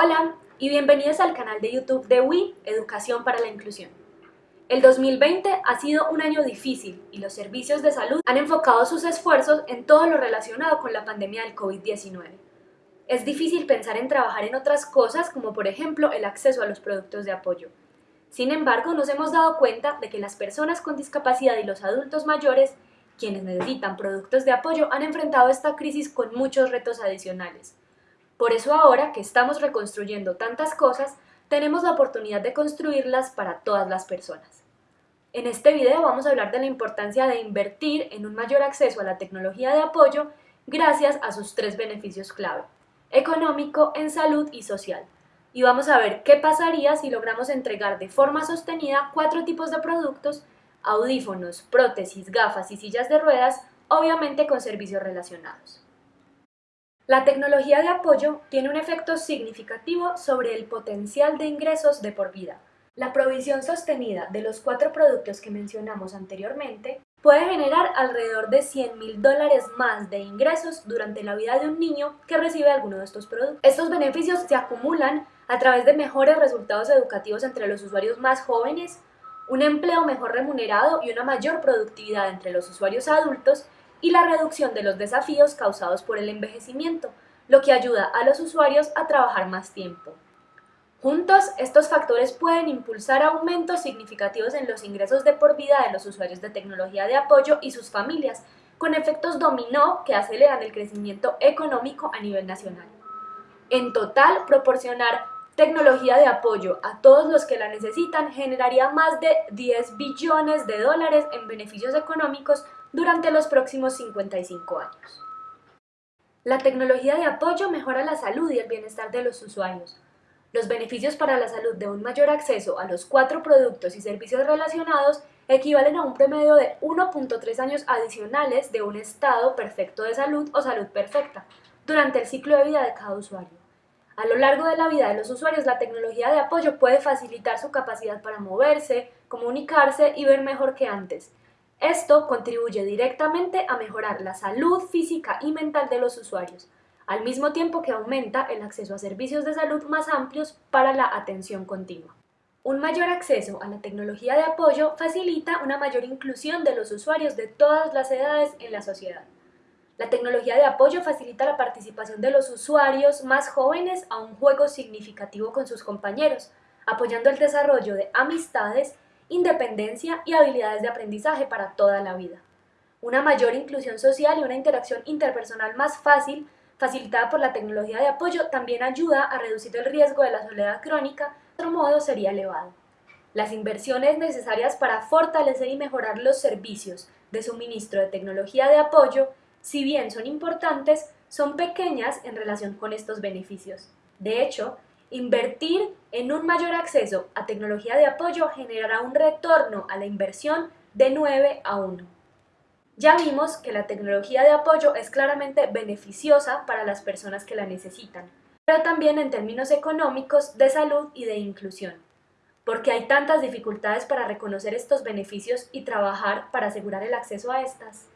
Hola y bienvenidos al canal de YouTube de WI, Educación para la Inclusión. El 2020 ha sido un año difícil y los servicios de salud han enfocado sus esfuerzos en todo lo relacionado con la pandemia del COVID-19. Es difícil pensar en trabajar en otras cosas como por ejemplo el acceso a los productos de apoyo. Sin embargo, nos hemos dado cuenta de que las personas con discapacidad y los adultos mayores, quienes necesitan productos de apoyo, han enfrentado esta crisis con muchos retos adicionales. Por eso ahora que estamos reconstruyendo tantas cosas, tenemos la oportunidad de construirlas para todas las personas. En este video vamos a hablar de la importancia de invertir en un mayor acceso a la tecnología de apoyo gracias a sus tres beneficios clave, económico, en salud y social. Y vamos a ver qué pasaría si logramos entregar de forma sostenida cuatro tipos de productos, audífonos, prótesis, gafas y sillas de ruedas, obviamente con servicios relacionados. La tecnología de apoyo tiene un efecto significativo sobre el potencial de ingresos de por vida. La provisión sostenida de los cuatro productos que mencionamos anteriormente puede generar alrededor de 100 mil dólares más de ingresos durante la vida de un niño que recibe alguno de estos productos. Estos beneficios se acumulan a través de mejores resultados educativos entre los usuarios más jóvenes, un empleo mejor remunerado y una mayor productividad entre los usuarios adultos y la reducción de los desafíos causados por el envejecimiento, lo que ayuda a los usuarios a trabajar más tiempo. Juntos, estos factores pueden impulsar aumentos significativos en los ingresos de por vida de los usuarios de tecnología de apoyo y sus familias, con efectos dominó que aceleran el crecimiento económico a nivel nacional. En total, proporcionar tecnología de apoyo a todos los que la necesitan generaría más de 10 billones de dólares en beneficios económicos durante los próximos 55 años. La tecnología de apoyo mejora la salud y el bienestar de los usuarios. Los beneficios para la salud de un mayor acceso a los cuatro productos y servicios relacionados equivalen a un promedio de 1.3 años adicionales de un estado perfecto de salud o salud perfecta durante el ciclo de vida de cada usuario. A lo largo de la vida de los usuarios, la tecnología de apoyo puede facilitar su capacidad para moverse, comunicarse y ver mejor que antes, esto contribuye directamente a mejorar la salud física y mental de los usuarios, al mismo tiempo que aumenta el acceso a servicios de salud más amplios para la atención continua. Un mayor acceso a la tecnología de apoyo facilita una mayor inclusión de los usuarios de todas las edades en la sociedad. La tecnología de apoyo facilita la participación de los usuarios más jóvenes a un juego significativo con sus compañeros, apoyando el desarrollo de amistades independencia y habilidades de aprendizaje para toda la vida. Una mayor inclusión social y una interacción interpersonal más fácil, facilitada por la tecnología de apoyo, también ayuda a reducir el riesgo de la soledad crónica, de otro modo sería elevado. Las inversiones necesarias para fortalecer y mejorar los servicios de suministro de tecnología de apoyo, si bien son importantes, son pequeñas en relación con estos beneficios. De hecho, Invertir en un mayor acceso a tecnología de apoyo generará un retorno a la inversión de 9 a 1. Ya vimos que la tecnología de apoyo es claramente beneficiosa para las personas que la necesitan, pero también en términos económicos, de salud y de inclusión. porque hay tantas dificultades para reconocer estos beneficios y trabajar para asegurar el acceso a estas?